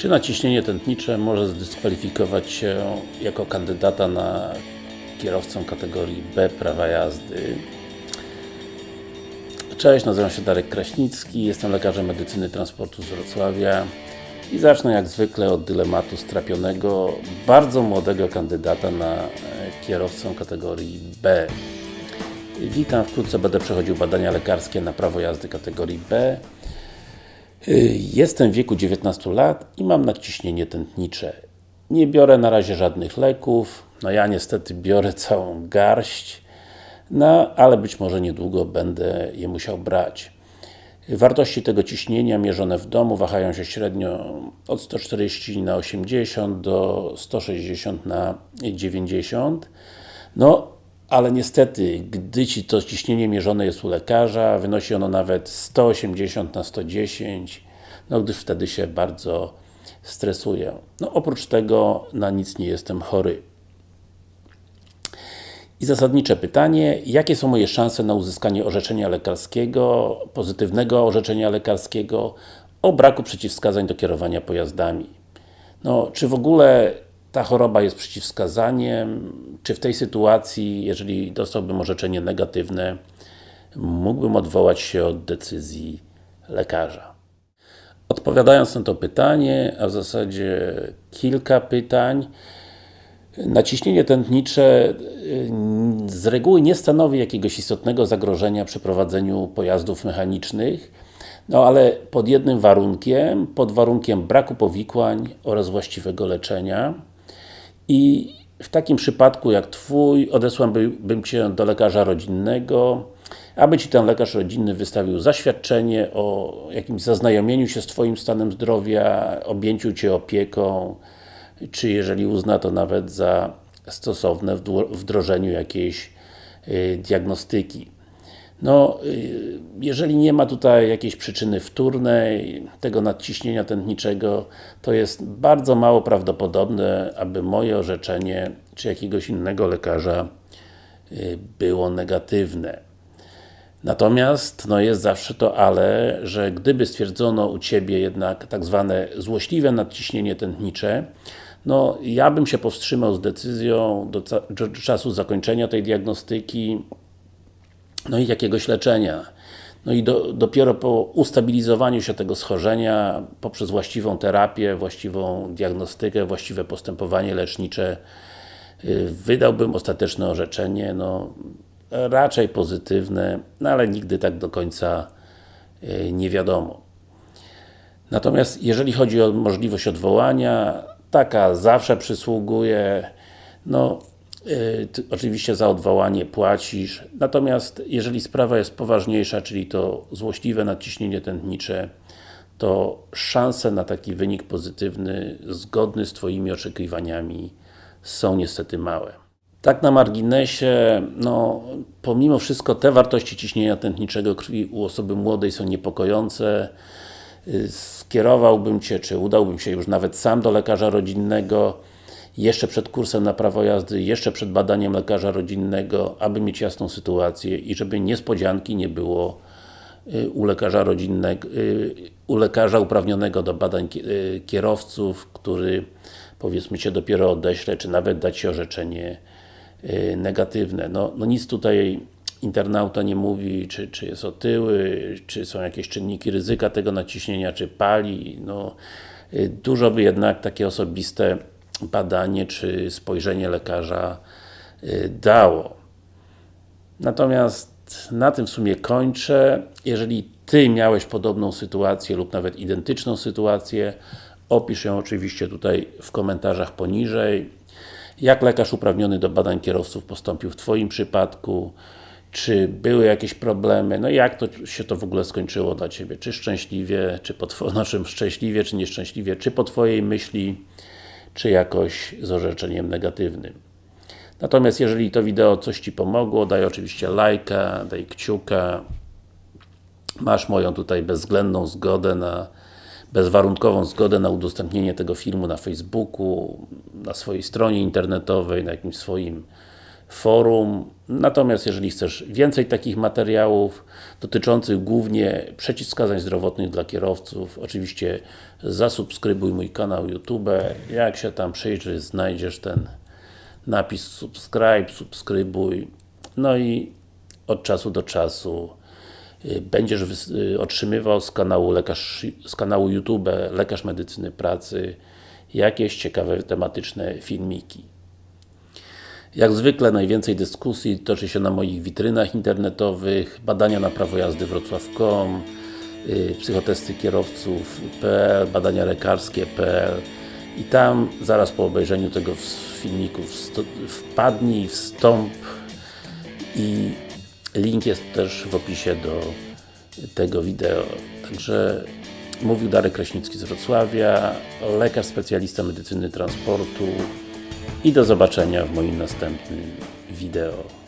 Czy naciśnienie tętnicze może zdyskwalifikować się jako kandydata na kierowcę kategorii B prawa jazdy? Cześć, nazywam się Darek Kraśnicki, jestem lekarzem medycyny transportu z Wrocławia i zacznę jak zwykle od dylematu strapionego, bardzo młodego kandydata na kierowcę kategorii B. Witam, wkrótce będę przechodził badania lekarskie na prawo jazdy kategorii B. Jestem w wieku 19 lat i mam nadciśnienie tętnicze. Nie biorę na razie żadnych leków, no ja niestety biorę całą garść, no ale być może niedługo będę je musiał brać. Wartości tego ciśnienia mierzone w domu wahają się średnio od 140 na 80 do 160 na 90 no ale niestety, gdy Ci to ciśnienie mierzone jest u lekarza, wynosi ono nawet 180 na 110 no gdyż wtedy się bardzo stresuję. No oprócz tego na nic nie jestem chory. I zasadnicze pytanie, jakie są moje szanse na uzyskanie orzeczenia lekarskiego, pozytywnego orzeczenia lekarskiego o braku przeciwwskazań do kierowania pojazdami? No, czy w ogóle ta choroba jest przeciwwskazaniem? Czy w tej sytuacji, jeżeli dostałbym orzeczenie negatywne, mógłbym odwołać się od decyzji lekarza? Odpowiadając na to pytanie, a w zasadzie kilka pytań, Naciśnienie tętnicze y, z reguły nie stanowi jakiegoś istotnego zagrożenia przy prowadzeniu pojazdów mechanicznych, no ale pod jednym warunkiem, pod warunkiem braku powikłań oraz właściwego leczenia i w takim przypadku jak Twój, odesłałbym Cię do lekarza rodzinnego, aby Ci ten lekarz rodzinny wystawił zaświadczenie o jakimś zaznajomieniu się z Twoim stanem zdrowia, objęciu Cię opieką, czy jeżeli uzna to nawet za stosowne wdrożeniu jakiejś y, diagnostyki. No, y, jeżeli nie ma tutaj jakiejś przyczyny wtórnej tego nadciśnienia tętniczego, to jest bardzo mało prawdopodobne, aby moje orzeczenie, czy jakiegoś innego lekarza y, było negatywne. Natomiast, no jest zawsze to ale, że gdyby stwierdzono u Ciebie jednak tak zwane złośliwe nadciśnienie tętnicze, no, ja bym się powstrzymał z decyzją do, do czasu zakończenia tej diagnostyki, no i jakiegoś leczenia. No i do, dopiero po ustabilizowaniu się tego schorzenia, poprzez właściwą terapię, właściwą diagnostykę, właściwe postępowanie lecznicze, y, wydałbym ostateczne orzeczenie, no raczej pozytywne, no ale nigdy tak do końca y, nie wiadomo. Natomiast jeżeli chodzi o możliwość odwołania, taka zawsze przysługuje, no oczywiście za odwołanie płacisz, natomiast jeżeli sprawa jest poważniejsza, czyli to złośliwe nadciśnienie tętnicze, to szanse na taki wynik pozytywny, zgodny z Twoimi oczekiwaniami są niestety małe. Tak na marginesie, no, pomimo wszystko te wartości ciśnienia tętniczego krwi u osoby młodej są niepokojące. Y, skierowałbym Cię, czy udałbym się już nawet sam do lekarza rodzinnego jeszcze przed kursem na prawo jazdy, jeszcze przed badaniem lekarza rodzinnego, aby mieć jasną sytuację i żeby niespodzianki nie było y, u lekarza rodzinnego, y, u lekarza uprawnionego do badań kierowców, który powiedzmy Cię dopiero odeśle, czy nawet dać Ci orzeczenie negatywne. No, no nic tutaj internauta nie mówi, czy, czy jest otyły, czy są jakieś czynniki ryzyka tego naciśnienia, czy pali, no y, dużo by jednak takie osobiste badanie, czy spojrzenie lekarza y, dało. Natomiast na tym w sumie kończę. Jeżeli Ty miałeś podobną sytuację lub nawet identyczną sytuację, opisz ją oczywiście tutaj w komentarzach poniżej. Jak lekarz uprawniony do badań kierowców postąpił w Twoim przypadku? czy były jakieś problemy, no i jak to się to w ogóle skończyło dla Ciebie, czy szczęśliwie, czy po znaczy szczęśliwie, czy nieszczęśliwie, czy po Twojej myśli, czy jakoś z orzeczeniem negatywnym. Natomiast jeżeli to wideo coś Ci pomogło, daj oczywiście lajka, daj kciuka, masz moją tutaj bezwzględną zgodę na bezwarunkową zgodę na udostępnienie tego filmu na Facebooku, na swojej stronie internetowej, na jakimś swoim forum. Natomiast jeżeli chcesz więcej takich materiałów dotyczących głównie przeciwwskazań zdrowotnych dla kierowców, oczywiście zasubskrybuj mój kanał YouTube. Jak się tam przyjrzysz, znajdziesz ten napis subscribe, subskrybuj. No i od czasu do czasu y, będziesz y, otrzymywał z kanału, lekarz, z kanału YouTube Lekarz Medycyny Pracy jakieś ciekawe tematyczne filmiki. Jak zwykle najwięcej dyskusji toczy się na moich witrynach internetowych, badania na prawo jazdy wrocław.com, yy, psychotesty kierowców.pl, badania lekarskie.pl i tam zaraz po obejrzeniu tego filmiku wpadnij, wstąp i link jest też w opisie do tego wideo. Także mówił Darek Kraśnicki z Wrocławia, lekarz specjalista medycyny transportu i do zobaczenia w moim następnym wideo.